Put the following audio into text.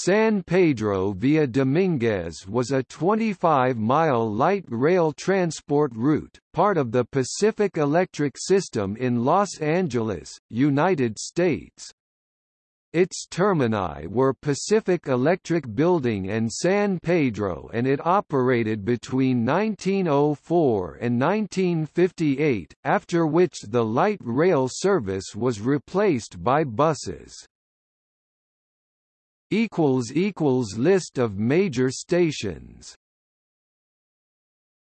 San Pedro via Dominguez was a 25-mile light rail transport route, part of the Pacific Electric System in Los Angeles, United States. Its termini were Pacific Electric Building and San Pedro and it operated between 1904 and 1958, after which the light rail service was replaced by buses. List of major stations